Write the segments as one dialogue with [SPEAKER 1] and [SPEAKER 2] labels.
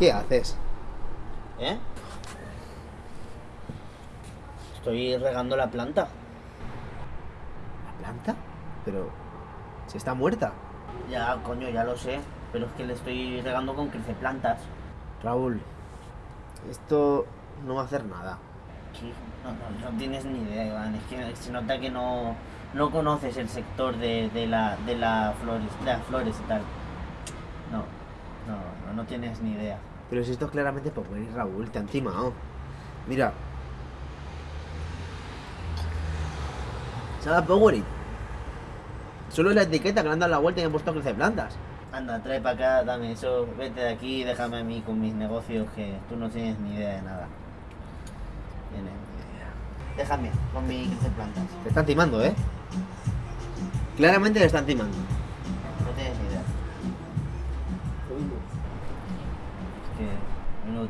[SPEAKER 1] ¿Qué haces?
[SPEAKER 2] ¿Eh? Estoy regando la planta.
[SPEAKER 1] ¿La planta? Pero... Si está muerta.
[SPEAKER 2] Ya, coño, ya lo sé. Pero es que le estoy regando con creceplantas.
[SPEAKER 1] Raúl, esto no va a hacer nada.
[SPEAKER 2] Sí, no, no- no tienes ni idea, Iván. Es que se nota que no, no conoces el sector de, de la, de, la flores, de las flores y tal. No, no, no, no tienes ni idea.
[SPEAKER 1] Pero si esto es claramente Powerade, Raúl, te han timado. Mira. Sabe a Powerade. Solo en la etiqueta que le han dado la vuelta y han puesto crece plantas.
[SPEAKER 2] Anda, trae para acá, dame eso, vete de aquí y déjame a mí con mis negocios que tú no tienes ni idea de nada. Tienes ni idea. Déjame con mi plantas.
[SPEAKER 1] Te están timando, ¿eh? Claramente le están timando.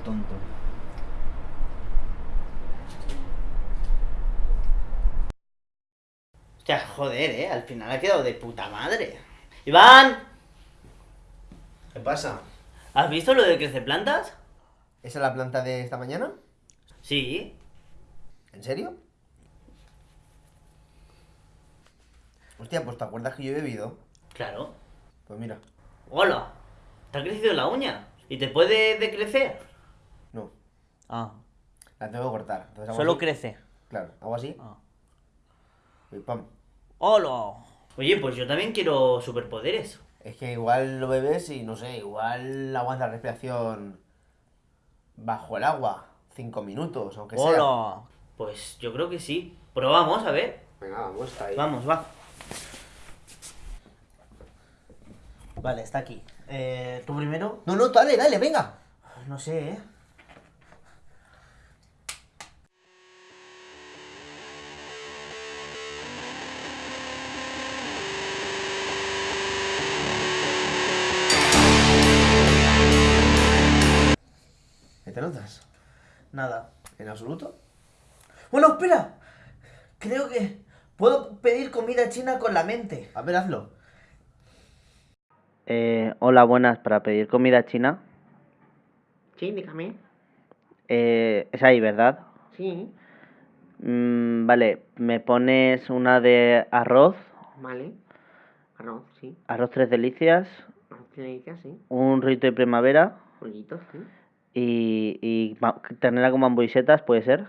[SPEAKER 2] Tonto. Hostia, joder, eh. Al final ha quedado de puta madre. ¡Iván!
[SPEAKER 1] ¿Qué pasa?
[SPEAKER 2] ¿Has visto lo de creceplantas?
[SPEAKER 1] ¿Esa es la planta de esta mañana?
[SPEAKER 2] Sí.
[SPEAKER 1] ¿En serio? Hostia, pues ¿te acuerdas que yo he bebido?
[SPEAKER 2] Claro.
[SPEAKER 1] Pues mira,
[SPEAKER 2] Hola. ¿Te ha crecido la uña? ¿Y te puede decrecer? Ah.
[SPEAKER 1] la tengo que cortar. Entonces
[SPEAKER 2] Solo
[SPEAKER 1] así.
[SPEAKER 2] crece.
[SPEAKER 1] Claro, hago así
[SPEAKER 2] Ah.
[SPEAKER 1] y pam.
[SPEAKER 2] Hola. Oye, pues yo también quiero superpoderes.
[SPEAKER 1] Es que igual lo bebes y no sé, igual aguanta la respiración bajo el agua. Cinco minutos, aunque sea.
[SPEAKER 2] Hola. Pues yo creo que sí. Probamos, a ver.
[SPEAKER 1] Venga, vamos, está ahí.
[SPEAKER 2] Vamos, va. Vale, está aquí. Eh, ¿Tú primero?
[SPEAKER 1] No, no, dale, dale, venga.
[SPEAKER 2] No sé, ¿eh?
[SPEAKER 1] ¿Qué te notas?
[SPEAKER 2] Nada.
[SPEAKER 1] ¿En absoluto?
[SPEAKER 2] Bueno, espera. Creo que puedo pedir comida china con la mente.
[SPEAKER 1] A ver, hazlo.
[SPEAKER 2] Eh, hola, buenas. Para pedir comida china.
[SPEAKER 3] Sí, dígame.
[SPEAKER 2] Eh, es ahí, ¿verdad?
[SPEAKER 3] Sí,
[SPEAKER 2] Mm, vale, me pones una de arroz,
[SPEAKER 3] vale. Arroz, sí.
[SPEAKER 2] arroz tres delicias,
[SPEAKER 3] Arroz tiene sí.
[SPEAKER 2] un rito de primavera
[SPEAKER 3] Pollitos, sí.
[SPEAKER 2] Y, y ternera con bambuisetas, ¿puede ser?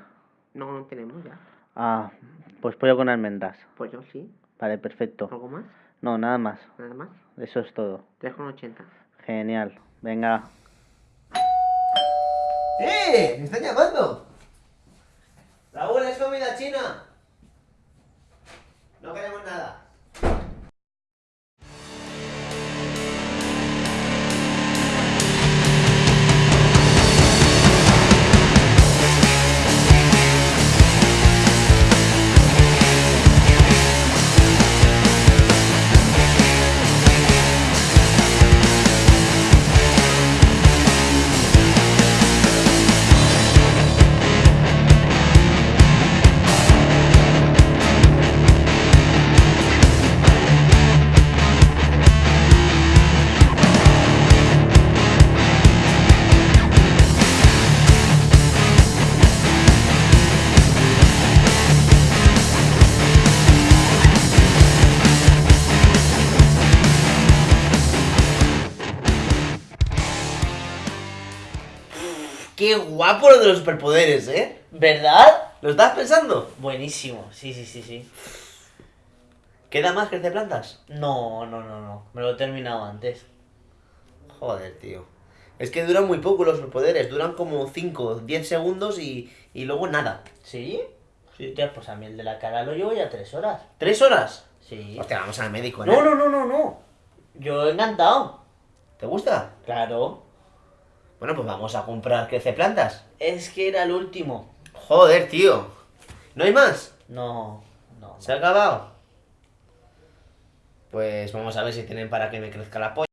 [SPEAKER 3] No, no tenemos ya.
[SPEAKER 2] Ah, pues pollo con almendras.
[SPEAKER 3] Pollo, sí.
[SPEAKER 2] Vale, perfecto.
[SPEAKER 3] ¿Algo más?
[SPEAKER 2] No, nada más.
[SPEAKER 3] Nada más.
[SPEAKER 2] Eso es todo.
[SPEAKER 3] 3,80.
[SPEAKER 2] Genial. Venga.
[SPEAKER 1] ¡Eh! ¡Me están llamando!
[SPEAKER 2] Raúl, es comida china. Qué guapo lo de los superpoderes, ¿eh? ¿Verdad? ¿Lo estás pensando? Buenísimo, sí, sí, sí, sí. ¿Queda más crece plantas? No, no, no, no. Me lo he terminado antes.
[SPEAKER 1] Joder, tío. Es que duran muy poco los superpoderes. Duran como 5, 10 segundos y, y luego nada.
[SPEAKER 2] ¿Sí? Sí, hostia, pues a mí el de la cara lo llevo ya tres horas.
[SPEAKER 1] ¿Tres horas?
[SPEAKER 2] Sí.
[SPEAKER 1] Hostia, vamos al médico,
[SPEAKER 2] No, no, no, no, no. Yo encantado.
[SPEAKER 1] ¿Te gusta?
[SPEAKER 2] Claro.
[SPEAKER 1] Bueno, pues vamos a comprar crece plantas.
[SPEAKER 2] Es que era el último.
[SPEAKER 1] Joder, tío. ¿No hay más?
[SPEAKER 2] No, no.
[SPEAKER 1] ¿Se ha acabado? Pues vamos a ver si tienen para que me crezca la polla.